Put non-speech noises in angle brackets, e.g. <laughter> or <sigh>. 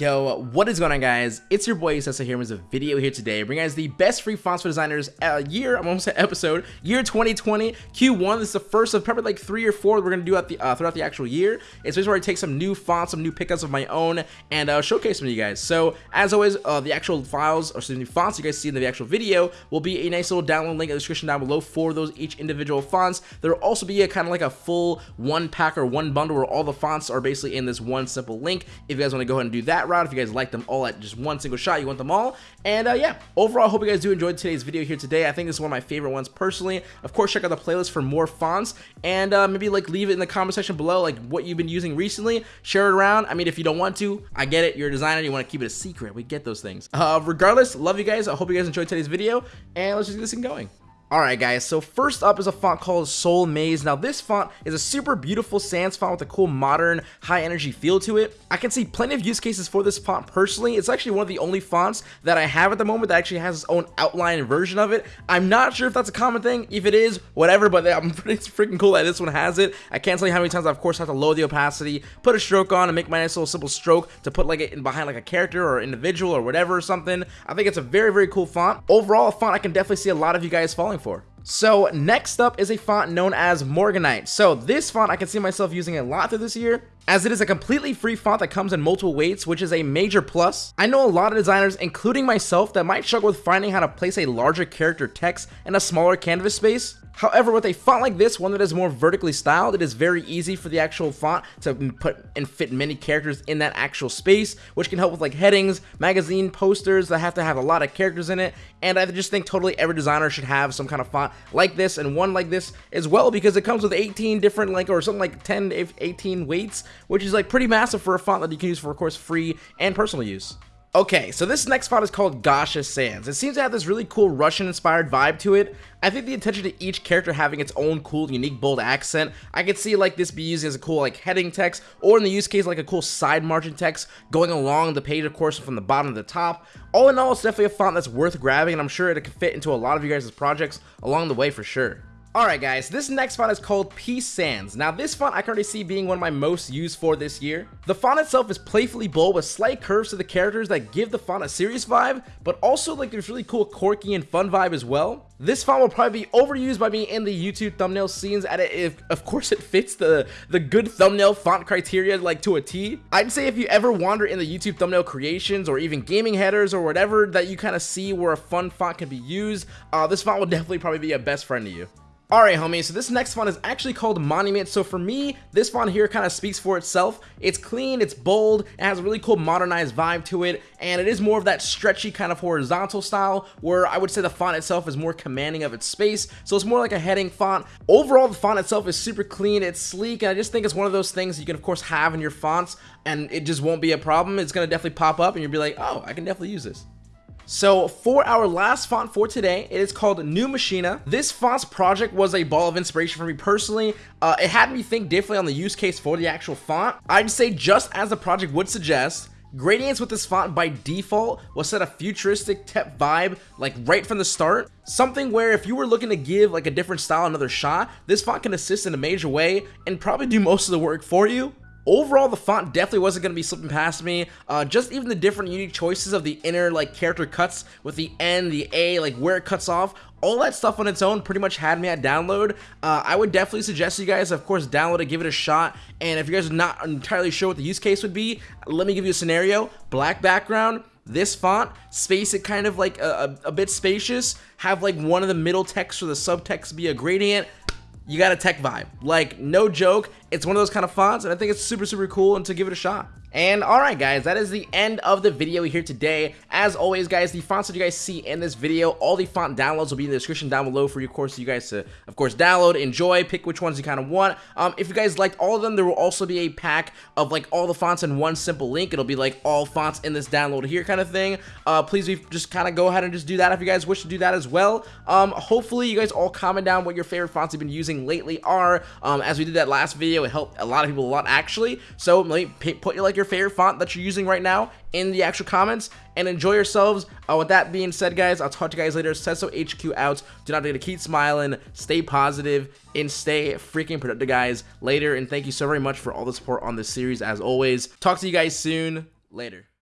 Yo, what is going on guys? It's your boy Sessa here with a video here today. Bring guys the best free fonts for designers uh, year, I'm almost <laughs> at episode, year 2020, Q1. This is the first of probably like three or four we're going to do at the, uh, throughout the actual year. It's where I take some new fonts, some new pickups of my own, and uh, showcase them to you guys. So as always, uh, the actual files, or excuse me, fonts you guys see in the actual video will be a nice little download link in the description down below for those each individual fonts. There will also be a kind of like a full one pack or one bundle where all the fonts are basically in this one simple link. If you guys want to go ahead and do that route, if you guys like them all at just one single shot, you want them all. And uh, yeah, overall, hope you guys do enjoy today's video here today. I think this is one of my favorite ones personally. Of course, check out the playlist for more fonts and uh, maybe like leave it in the comment section below, like what you've been using recently. Share it around. I mean, if you don't want to, I get it. You're a designer. You want to keep it a secret. We get those things. Uh, regardless, love you guys. I hope you guys enjoyed today's video and let's just get this thing going. Alright guys, so first up is a font called Soul Maze. Now this font is a super beautiful sans font with a cool modern high energy feel to it. I can see plenty of use cases for this font personally. It's actually one of the only fonts that I have at the moment that actually has its own outline version of it. I'm not sure if that's a common thing. If it is, whatever, but <laughs> I'm pretty freaking cool that this one has it. I can't tell you how many times I of course have to lower the opacity, put a stroke on and make my nice little simple stroke to put like it in behind like a character or individual or whatever or something. I think it's a very, very cool font. Overall, a font I can definitely see a lot of you guys falling for. So next up is a font known as Morganite. So this font I can see myself using a lot through this year as it is a completely free font that comes in multiple weights, which is a major plus. I know a lot of designers, including myself, that might struggle with finding how to place a larger character text in a smaller canvas space. However, with a font like this, one that is more vertically styled, it is very easy for the actual font to put and fit many characters in that actual space, which can help with like headings, magazine posters that have to have a lot of characters in it. And I just think totally every designer should have some kind of font like this and one like this as well because it comes with 18 different like or something like 10 if 18 weights, which is like pretty massive for a font that you can use for of course free and personal use. Okay, so this next font is called Gasha Sans. It seems to have this really cool Russian-inspired vibe to it. I think the attention to each character having its own cool, unique, bold accent. I could see like this be used as a cool like heading text, or in the use case like a cool side margin text going along the page, of course, from the bottom to the top. All in all, it's definitely a font that's worth grabbing, and I'm sure it could fit into a lot of you guys' projects along the way for sure. Alright guys, this next font is called Peace Sans. Now this font I currently see being one of my most used for this year. The font itself is playfully bold with slight curves to the characters that give the font a serious vibe, but also like this really cool quirky and fun vibe as well. This font will probably be overused by me in the YouTube thumbnail scenes at it if of course it fits the, the good thumbnail font criteria like to a T. I'd say if you ever wander in the YouTube thumbnail creations or even gaming headers or whatever that you kind of see where a fun font can be used, uh, this font will definitely probably be a best friend to you. Alright homies, so this next font is actually called Monument, so for me, this font here kind of speaks for itself. It's clean, it's bold, it has a really cool modernized vibe to it, and it is more of that stretchy kind of horizontal style, where I would say the font itself is more commanding of its space, so it's more like a heading font. Overall, the font itself is super clean, it's sleek, and I just think it's one of those things you can of course have in your fonts, and it just won't be a problem. It's going to definitely pop up, and you'll be like, oh, I can definitely use this. So for our last font for today, it is called Neue Machina. This font's project was a ball of inspiration for me personally. Uh, it had me think differently on the use case for the actual font. I'd say just as the project would suggest, Gradients with this font by default will set a futuristic tech vibe like right from the start. Something where if you were looking to give like a different style another shot, this font can assist in a major way and probably do most of the work for you. Overall, the font definitely wasn't going to be slipping past me. Uh, just even the different unique choices of the inner like character cuts with the N, the A, like where it cuts off. All that stuff on its own pretty much had me at download. Uh, I would definitely suggest you guys, of course, download it, give it a shot. And if you guys are not entirely sure what the use case would be, let me give you a scenario. Black background, this font, space it kind of like a, a, a bit spacious, have like one of the middle text or the subtext be a gradient, you got a tech vibe. Like, no joke, it's one of those kind of fonts, and I think it's super, super cool, and to give it a shot. And alright guys, that is the end of the video here today. As always guys, the fonts that you guys see in this video, all the font downloads will be in the description down below for you, of course, you guys to, of course, download, enjoy, pick which ones you kind of want. Um, if you guys liked all of them, there will also be a pack of like all the fonts in one simple link. It'll be like all fonts in this download here kind of thing. Uh, please just kind of go ahead and just do that if you guys wish to do that as well. Um, hopefully you guys all comment down what your favorite fonts you've been using lately are. Um, as we did that last video, it helped a lot of people a lot actually. So put your like your favorite font that you're using right now in the actual comments and enjoy yourselves. Uh, with that being said, guys, I'll talk to you guys later. Sesso HQ out. Do not forget to keep smiling, stay positive, and stay freaking productive, guys. Later, and thank you so very much for all the support on this series as always. Talk to you guys soon. Later.